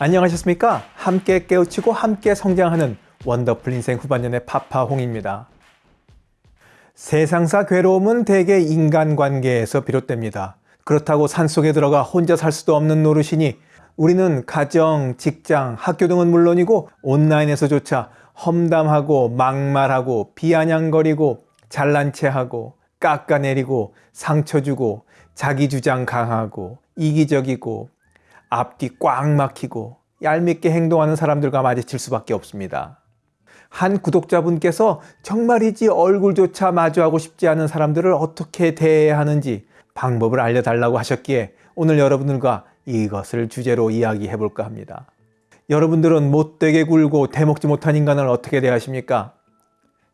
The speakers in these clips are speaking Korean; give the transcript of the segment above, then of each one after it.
안녕하셨습니까? 함께 깨우치고 함께 성장하는 원더풀 인생 후반년의 파파홍입니다. 세상사 괴로움은 대개 인간관계에서 비롯됩니다. 그렇다고 산속에 들어가 혼자 살 수도 없는 노릇이니 우리는 가정, 직장, 학교 등은 물론이고 온라인에서조차 험담하고 막말하고 비아냥거리고 잘난 체하고 깎아내리고 상처 주고 자기 주장 강하고 이기적이고 앞뒤 꽉 막히고 얄밉게 행동하는 사람들과 마주칠 수밖에 없습니다. 한 구독자분께서 정말이지 얼굴조차 마주하고 싶지 않은 사람들을 어떻게 대해야 하는지 방법을 알려달라고 하셨기에 오늘 여러분들과 이것을 주제로 이야기해 볼까 합니다. 여러분들은 못되게 굴고 대먹지 못한 인간을 어떻게 대하십니까?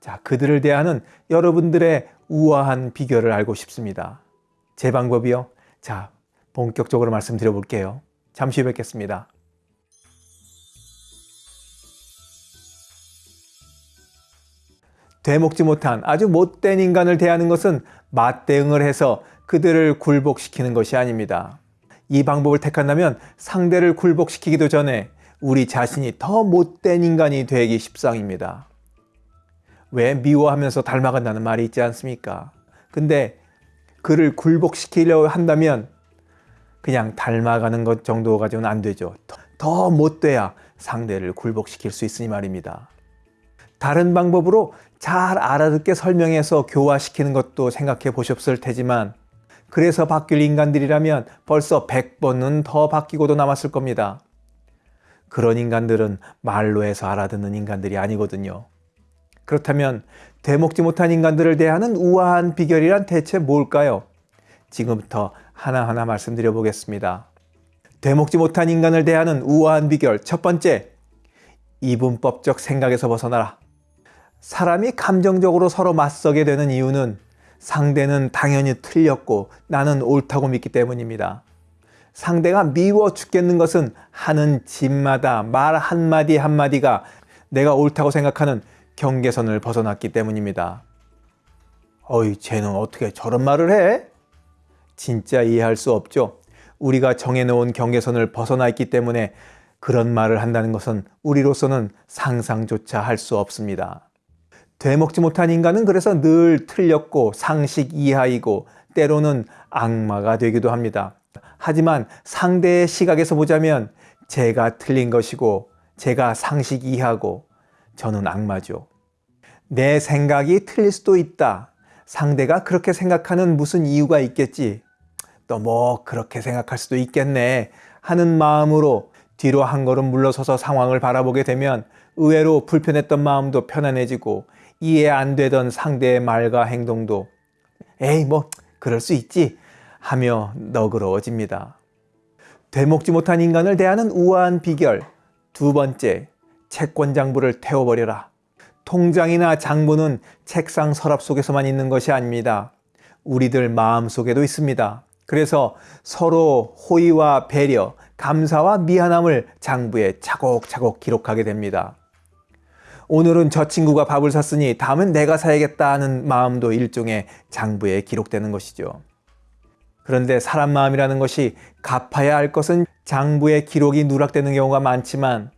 자, 그들을 대하는 여러분들의 우아한 비결을 알고 싶습니다. 제 방법이요? 자, 본격적으로 말씀드려 볼게요. 잠시 뵙겠습니다. 되먹지 못한 아주 못된 인간을 대하는 것은 맞대응을 해서 그들을 굴복시키는 것이 아닙니다. 이 방법을 택한다면 상대를 굴복시키기도 전에 우리 자신이 더 못된 인간이 되기 십상입니다. 왜 미워하면서 닮아간다는 말이 있지 않습니까? 근데 그를 굴복시키려 한다면 그냥 닮아가는 것 정도 가지고는 안 되죠. 더 못돼야 상대를 굴복시킬 수 있으니 말입니다. 다른 방법으로 잘 알아듣게 설명해서 교화시키는 것도 생각해 보셨을 테지만 그래서 바뀔 인간들이라면 벌써 100번은 더 바뀌고도 남았을 겁니다. 그런 인간들은 말로 해서 알아듣는 인간들이 아니거든요. 그렇다면 되먹지 못한 인간들을 대하는 우아한 비결이란 대체 뭘까요? 지금부터 하나하나 말씀드려 보겠습니다. 되먹지 못한 인간을 대하는 우아한 비결 첫 번째, 이분법적 생각에서 벗어나라. 사람이 감정적으로 서로 맞서게 되는 이유는 상대는 당연히 틀렸고 나는 옳다고 믿기 때문입니다. 상대가 미워 죽겠는 것은 하는 짓마다 말 한마디 한마디가 내가 옳다고 생각하는 경계선을 벗어났기 때문입니다. 어이 쟤는 어떻게 저런 말을 해? 진짜 이해할 수 없죠. 우리가 정해놓은 경계선을 벗어나 있기 때문에 그런 말을 한다는 것은 우리로서는 상상조차 할 수 없습니다. 되먹지 못한 인간은 그래서 늘 틀렸고 상식 이하이고 때로는 악마가 되기도 합니다. 하지만 상대의 시각에서 보자면 제가 틀린 것이고 제가 상식 이하고 저는 악마죠. 내 생각이 틀릴 수도 있다. 상대가 그렇게 생각하는 무슨 이유가 있겠지. 또 뭐 그렇게 생각할 수도 있겠네 하는 마음으로 뒤로 한 걸음 물러서서 상황을 바라보게 되면 의외로 불편했던 마음도 편안해지고 이해 안 되던 상대의 말과 행동도 에이 뭐 그럴 수 있지 하며 너그러워집니다. 되먹지 못한 인간을 대하는 우아한 비결 두 번째 채권 장부를 태워버려라. 통장이나 장부는 책상 서랍 속에서만 있는 것이 아닙니다. 우리들 마음 속에도 있습니다. 그래서 서로 호의와 배려, 감사와 미안함을 장부에 차곡차곡 기록하게 됩니다. 오늘은 저 친구가 밥을 샀으니 다음은 내가 사야겠다 하는 마음도 일종의 장부에 기록되는 것이죠. 그런데 사람 마음이라는 것이 갚아야 할 것은 장부에 기록이 누락되는 경우가 많지만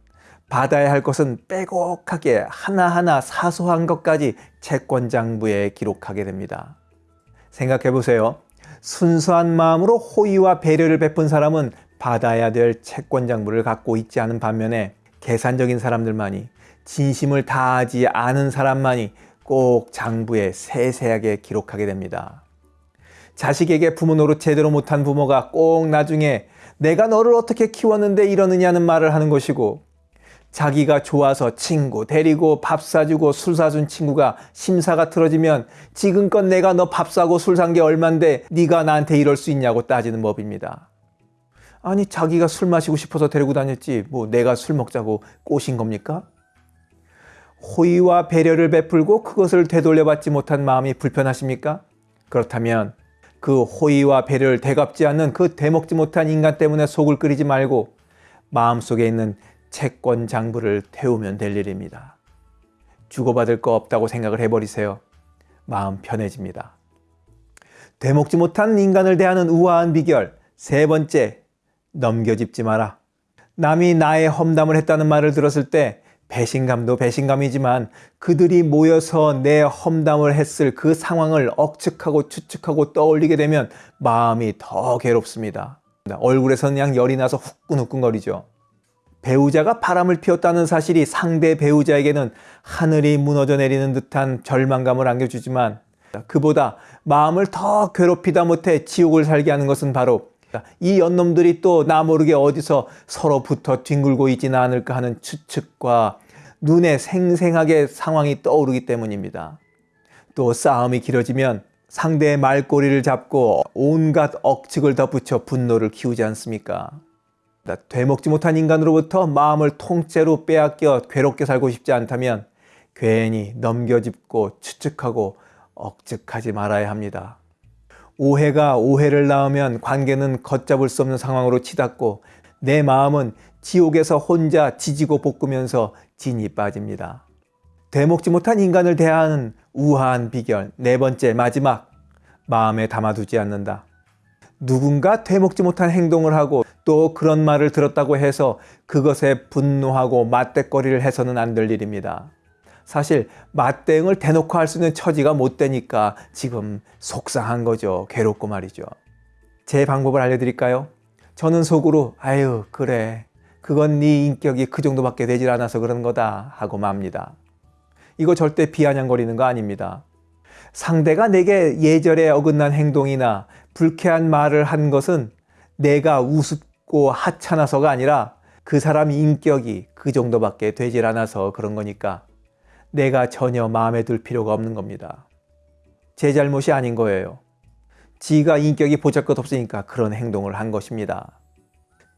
받아야 할 것은 빼곡하게 하나하나 사소한 것까지 채권 장부에 기록하게 됩니다. 생각해 보세요. 순수한 마음으로 호의와 배려를 베푼 사람은 받아야 될 채권 장부를 갖고 있지 않은 반면에 계산적인 사람들만이 진심을 다하지 않은 사람만이 꼭 장부에 세세하게 기록하게 됩니다. 자식에게 부모 노릇 제대로 못한 부모가 꼭 나중에 내가 너를 어떻게 키웠는데 이러느냐는 말을 하는 것이고 자기가 좋아서 친구 데리고 밥 사주고 술 사준 친구가 심사가 틀어지면 지금껏 내가 너 밥 사고 술 산 게 얼만데 네가 나한테 이럴 수 있냐고 따지는 법입니다. 아니 자기가 술 마시고 싶어서 데리고 다녔지 뭐 내가 술 먹자고 꼬신 겁니까? 호의와 배려를 베풀고 그것을 되돌려받지 못한 마음이 불편하십니까? 그렇다면 그 호의와 배려를 대갚지 않는 그 대먹지 못한 인간 때문에 속을 끓이지 말고 마음속에 있는 채권 장부를 태우면 될 일입니다. 주고받을 거 없다고 생각을 해버리세요. 마음 편해집니다. 되먹지 못한 인간을 대하는 우아한 비결 세 번째, 넘겨짚지 마라. 남이 나의 험담을 했다는 말을 들었을 때 배신감도 배신감이지만 그들이 모여서 내 험담을 했을 그 상황을 억측하고 추측하고 떠올리게 되면 마음이 더 괴롭습니다. 얼굴에서는 그냥 열이 나서 후끈후끈거리죠. 배우자가 바람을 피웠다는 사실이 상대 배우자에게는 하늘이 무너져 내리는 듯한 절망감을 안겨주지만 그보다 마음을 더 괴롭히다 못해 지옥을 살게 하는 것은 바로 이 연놈들이 또 나 모르게 어디서 서로 붙어 뒹굴고 있지는 않을까 하는 추측과 눈에 생생하게 상황이 떠오르기 때문입니다. 또 싸움이 길어지면 상대의 말꼬리를 잡고 온갖 억측을 덧붙여 분노를 키우지 않습니까? 되먹지 못한 인간으로부터 마음을 통째로 빼앗겨 괴롭게 살고 싶지 않다면 괜히 넘겨짚고 추측하고 억측하지 말아야 합니다. 오해가 오해를 낳으면 관계는 걷잡을 수 없는 상황으로 치닫고 내 마음은 지옥에서 혼자 지지고 볶으면서 진이 빠집니다. 되먹지 못한 인간을 대하는 우아한 비결 네 번째 마지막 마음에 담아두지 않는다. 누군가 되먹지 못한 행동을 하고 또 그런 말을 들었다고 해서 그것에 분노하고 맞대거리를 해서는 안 될 일입니다. 사실 맞대응을 대놓고 할 수 있는 처지가 못 되니까 지금 속상한 거죠. 괴롭고 말이죠. 제 방법을 알려드릴까요? 저는 속으로 아유 그래 그건 네 인격이 그 정도밖에 되질 않아서 그런 거다 하고 맙니다. 이거 절대 비아냥거리는 거 아닙니다. 상대가 내게 예절에 어긋난 행동이나 불쾌한 말을 한 것은 내가 우습고 하찮아서가 아니라 그 사람 인격이 그 정도밖에 되질 않아서 그런 거니까 내가 전혀 마음에 들 필요가 없는 겁니다. 제 잘못이 아닌 거예요. 지가 인격이 보잘것 없으니까 그런 행동을 한 것입니다.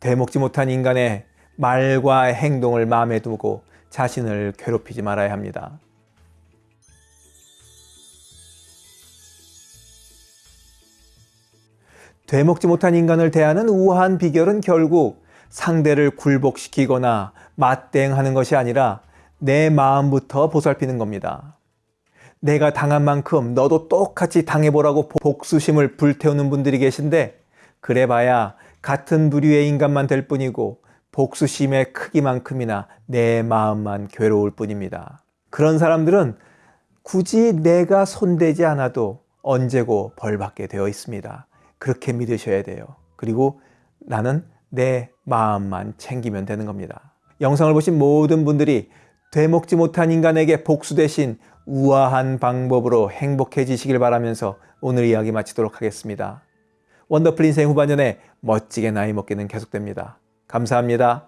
되먹지 못한 인간의 말과 행동을 마음에 두고 자신을 괴롭히지 말아야 합니다. 되먹지 못한 인간을 대하는 우아한 비결은 결국 상대를 굴복시키거나 맞대응하는 것이 아니라 내 마음부터 보살피는 겁니다. 내가 당한 만큼 너도 똑같이 당해보라고 복수심을 불태우는 분들이 계신데 그래봐야 같은 부류의 인간만 될 뿐이고 복수심의 크기만큼이나 내 마음만 괴로울 뿐입니다. 그런 사람들은 굳이 내가 손대지 않아도 언제고 벌받게 되어 있습니다. 그렇게 믿으셔야 돼요. 그리고 나는 내 마음만 챙기면 되는 겁니다. 영상을 보신 모든 분들이 되먹지 못한 인간에게 복수 대신 우아한 방법으로 행복해지시길 바라면서 오늘 이야기 마치도록 하겠습니다. 원더풀 인생 후반전에 멋지게 나이 먹기는 계속됩니다. 감사합니다.